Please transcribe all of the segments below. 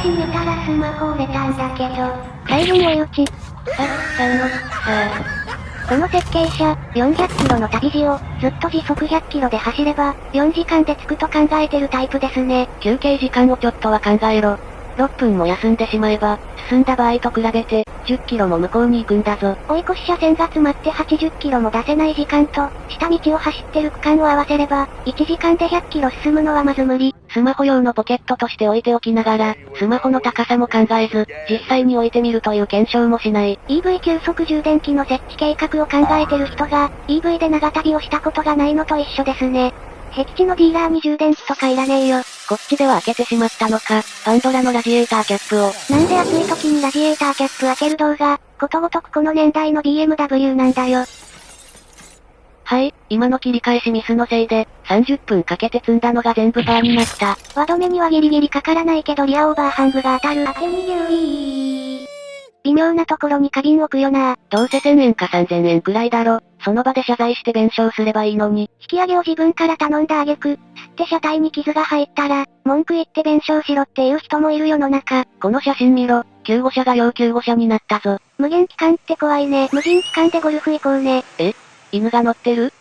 私見たらスマホ折れたんだけど。最後に追い打ち。さ、さの、さこの設計者、400キロの旅路を、ずっと時速100キロで走れば、4時間で着くと考えてるタイプですね。休憩時間をちょっとは考えろ。6分も休んでしまえば、進んだ場合と比べて、10キロも向こうに行くんだぞ。追い越し車線が詰まって80キロも出せない時間と、下道を走ってる区間を合わせれば、1時間で100キロ進むのはまず無理。スマホ用のポケットとして置いておきながら、スマホの高さも考えず、実際に置いてみるという検証もしない。EV 急速充電器の設置計画を考えてる人が、EV で長旅をしたことがないのと一緒ですね。僻地のディーラーに充電器とかいらねえよ。こっちでは開けてしまったのか、パンドラのラジエーターキャップを。なんで暑い時にラジエーターキャップ開ける動画、ことごとくこの年代の BMW なんだよ。はい、今の切り返しミスのせいで、30分かけて積んだのが全部バーになった。輪止めにはギリギリかからないけどリアオーバーハングが当たる。当て逃げウィー。微妙なところに花瓶置くよなどうせ1000円か3000円くらいだろ。その場で謝罪して弁償すればいいのに。引き上げを自分から頼んだ挙句、吸って車体に傷が入ったら、文句言って弁償しろっていう人もいる世の中。この写真見ろ。救護車が要救護車になったぞ。無限期間って怖いね。無人期間でゴルフ行こうね。え？犬が乗ってる？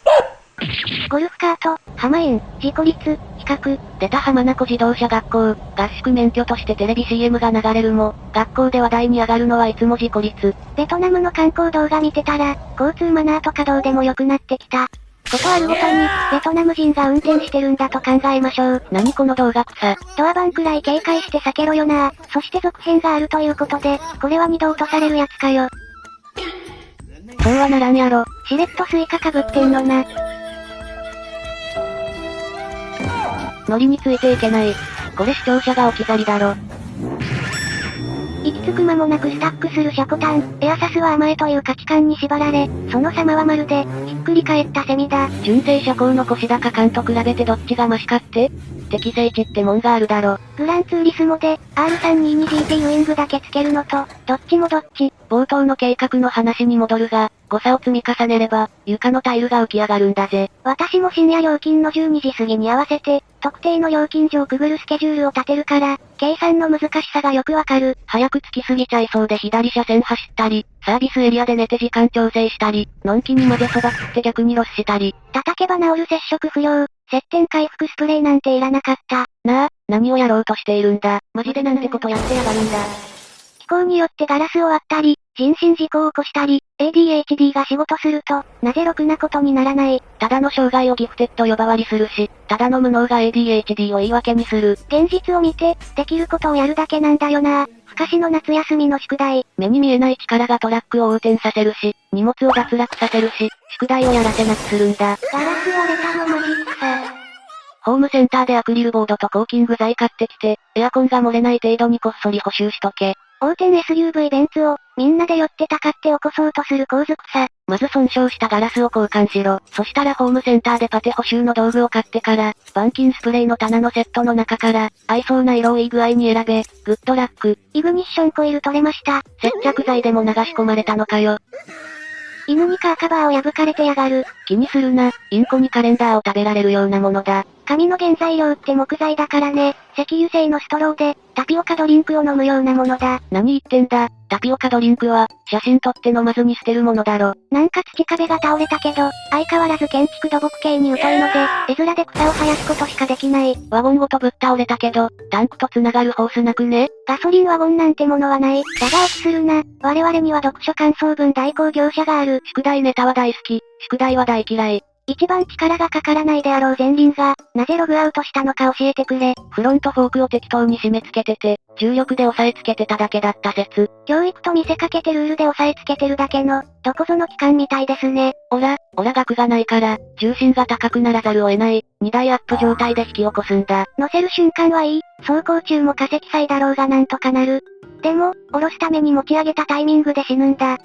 ゴルフカート、浜園、事故率、比較。出た浜名湖自動車学校、合宿免許としてテレビ CM が流れるも、学校で話題に上がるのはいつも事故率。ベトナムの観光動画見てたら、交通マナーとかどうでも良くなってきた。ことあるごとに、ベトナム人が運転してるんだと考えましょう。何この動画草。ドアバンくらい警戒して避けろよなそして続編があるということで、これは二度落とされるやつかよ。そうはならんやろ。しれっとスイカかぶってんのな。ノリについていけない。これ視聴者が置き去りだろ。着く間もなくスタックするシャコタン、エアサスは甘えという価値観に縛られ、その様はまるで、ひっくり返ったセミだ。純正車高の腰高感と比べてどっちがマシかって？適正値ってもんがあるだろ。グランツーリスモで、R322GT ウイングだけつけるのと、どっちもどっち。冒頭の計画の話に戻るが、誤差を積み重ねれば、床のタイルが浮き上がるんだぜ。私も深夜料金の12時過ぎに合わせて、特定の料金所をくぐるスケジュールを立てるから、計算の難しさがよくわかる。早く着きすぎちゃいそうで左車線走ったり、サービスエリアで寝て時間調整したり、のんきに混ぜそば食って逆にロスしたり。叩けば治る接触不良、接点回復スプレーなんていらなかった。なあ、何をやろうとしているんだ。マジでなんてことやってやがるんだ。気候によってガラスを割ったり、人身事故を起こしたり、ADHD が仕事すると、なぜろくなことにならない。ただの障害をギフテッド呼ばわりするし、ただの無能が ADHD を言い訳にする。現実を見て、できることをやるだけなんだよな。不可視の夏休みの宿題。目に見えない力がトラックを横転させるし、荷物を脱落させるし、宿題をやらせなくするんだ。ガラス割れたのマジックさ。ホームセンターでアクリルボードとコーキング剤買ってきて、エアコンが漏れない程度にこっそり補修しとけ。横転 SUV ベンツを、みんなで寄ってたかって起こそうとする構図草。まず損傷したガラスを交換しろ。そしたらホームセンターでパテ補修の道具を買ってから、板金スプレーの棚のセットの中から、合いそうな色をいい具合に選べ、グッドラック。イグニッションコイル取れました。接着剤でも流し込まれたのかよ。犬にカーカバーを破かれてやがる。気にするな、インコにカレンダーを食べられるようなものだ。紙の原材料って木材だからね。石油製のストローで、タピオカドリンクを飲むようなものだ。何言ってんだ、タピオカドリンクは、写真撮って飲まずに捨てるものだろ。なんか土壁が倒れたけど、相変わらず建築土木系に疎いので、絵面で草を生やすことしかできない。ワゴンごとぶっ倒れたけど、タンクと繋がるホースなくね？ガソリンワゴンなんてものはない。だが落ちするな。我々には読書感想文代行業者がある。宿題ネタは大好き、宿題は大嫌い。一番力がかからないであろう前輪が、なぜログアウトしたのか教えてくれ。フロントフォークを適当に締め付けてて、重力で押さえつけてただけだった説。教育と見せかけてルールで押さえつけてるだけの、どこぞの機関みたいですね。おら、おら額がないから、重心が高くならざるを得ない、2台アップ状態で引き起こすんだ。乗せる瞬間はいい、走行中も化石祭だろうがなんとかなる。でも、下ろすために持ち上げたタイミングで死ぬんだ。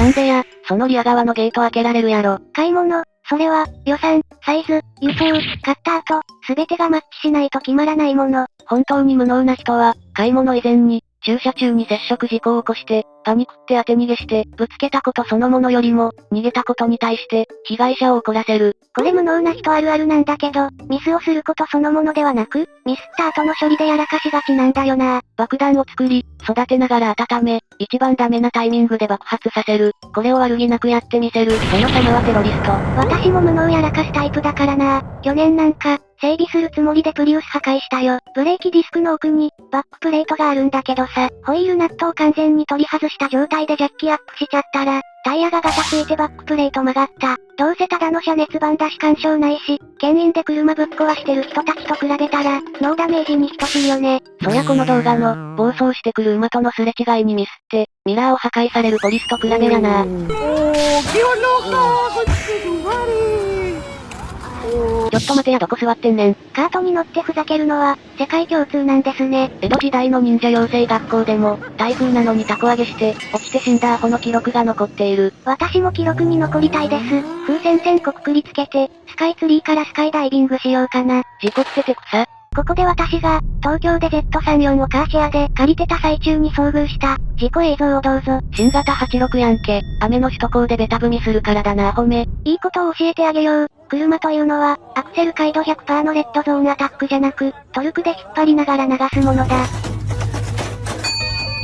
なんでや、そのリア側のゲート開けられるやろ。買い物、それは、予算、サイズ、輸送、買った後、すべてがマッチしないと決まらないもの。本当に無能な人は、買い物以前に、駐車中に接触事故を起こして、パニクって当て逃げして、ぶつけたことそのものよりも、逃げたことに対して、被害者を怒らせる。これ無能な人あるあるなんだけど、ミスをすることそのものではなく、ミスった後の処理でやらかしがちなんだよな。爆弾を作り、育てながら温め、一番ダメなタイミングで爆発させる。これを悪気なくやってみせる。その様はテロリスト。私も無能やらかすタイプだからな。去年なんか、整備するつもりでプリウス破壊したよ。ブレーキディスクの奥に、バックプレートがあるんだけどさ、ホイールナットを完全に取り外した状態でジャッキアップしちゃったら、タイヤがガタついてバックプレート曲がった。どうせただの車熱版だし干渉ないし、牽引で車ぶっ壊してる人たちと比べたら、ノーダメージに等しいよね。そりゃこの動画の、暴走してくる馬とのすれ違いにミスって、ミラーを破壊されるポリスと比べやな。ちょっと待てやどこ座ってんねん。カートに乗ってふざけるのは、世界共通なんですね。江戸時代の忍者養成学校でも、台風なのに凧揚げして、落ちて死んだアホの記録が残っている。私も記録に残りたいです。風船線こくくりつけて、スカイツリーからスカイダイビングしようかな。事故ってて草。ここで私が、東京で Z34 をカーシェアで借りてた最中に遭遇した、事故映像をどうぞ。新型86やんけ。雨の首都高でベタ踏みするからだなアホめ。いいことを教えてあげよう。車というのは、アクセル回路100%のレッドゾーンアタックじゃなく、トルクで引っ張りながら流すものだ。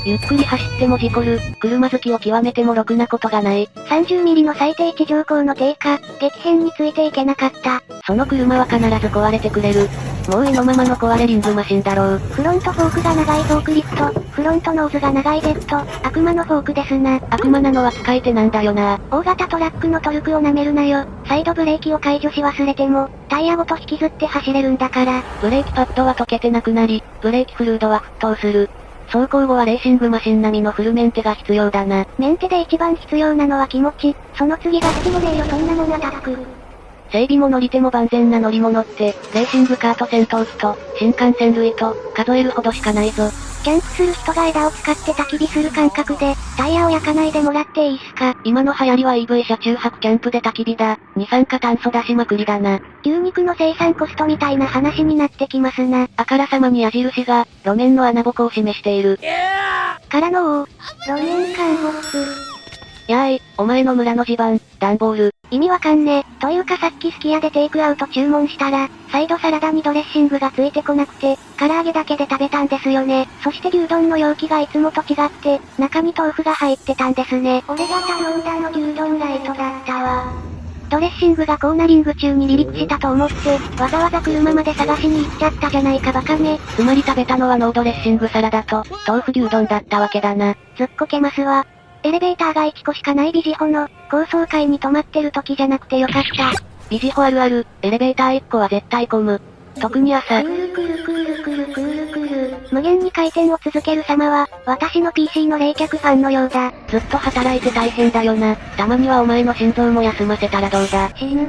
ゆっくり走っても事故る。車好きを極めてもろくなことがない。30ミリの最低地上高の低下、激変についていけなかった。その車は必ず壊れてくれる。もう意のままの壊れリングマシンだろう。フロントフォークが長いフォークリフト、フロントノーズが長いジェット、悪魔のフォークですな。悪魔なのは使い手なんだよな。大型トラックのトルクを舐めるなよ。サイドブレーキを解除し忘れても、タイヤごと引きずって走れるんだから。ブレーキパッドは溶けてなくなり、ブレーキフルードは沸騰する。走行後はレーシングマシン並みのフルメンテが必要だな。メンテで一番必要なのは気持ち、その次がスピモレーよそんなもんアタック。整備も乗り手も万全な乗り物って、レーシングカーと戦闘機と、新幹線類と、数えるほどしかないぞ。キャンプする人が枝を使って焚き火する感覚で、タイヤを焼かないでもらっていいっすか？今の流行りは EV 車中泊キャンプで焚き火だ。二酸化炭素出しまくりだな。牛肉の生産コストみたいな話になってきますな。あからさまに矢印が、路面の穴ぼこを示している。からの王、路面陥没。やーい、お前の村の地盤、段ボール。意味わかんねえ。というかさっきすき家でテイクアウト注文したら、サイドサラダにドレッシングがついてこなくて、唐揚げだけで食べたんですよね。そして牛丼の容器がいつもと違って、中に豆腐が入ってたんですね。俺が頼んだの牛丼ライトだったわ。ドレッシングがコーナリング中に離陸したと思って、わざわざ車まで探しに行っちゃったじゃないかバカめ。つまり食べたのはノードレッシングサラダと、豆腐牛丼だったわけだな。ずっこけますわ。エレベーターが1個しかないビジホの、高層階に止まってる時じゃなくてよかった。ビジホあるある、エレベーター1個は絶対混む。特に朝ク、ールクールクールクールクールクール。無限に回転を続ける様は、私の PC の冷却ファンのようだ。ずっと働いて大変だよな。たまにはお前の心臓も休ませたらどうだ。死ぬ。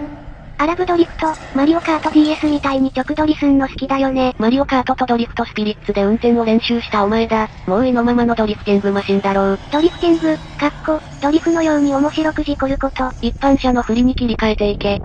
アラブドリフト、マリオカート DS みたいに直ドリすんの好きだよね。マリオカートとドリフトスピリッツで運転を練習したお前だ。もう意のままのドリフティングマシンだろう。ドリフティング、かっこ、ドリフのように面白く事故ること。一般車の振りに切り替えていけ。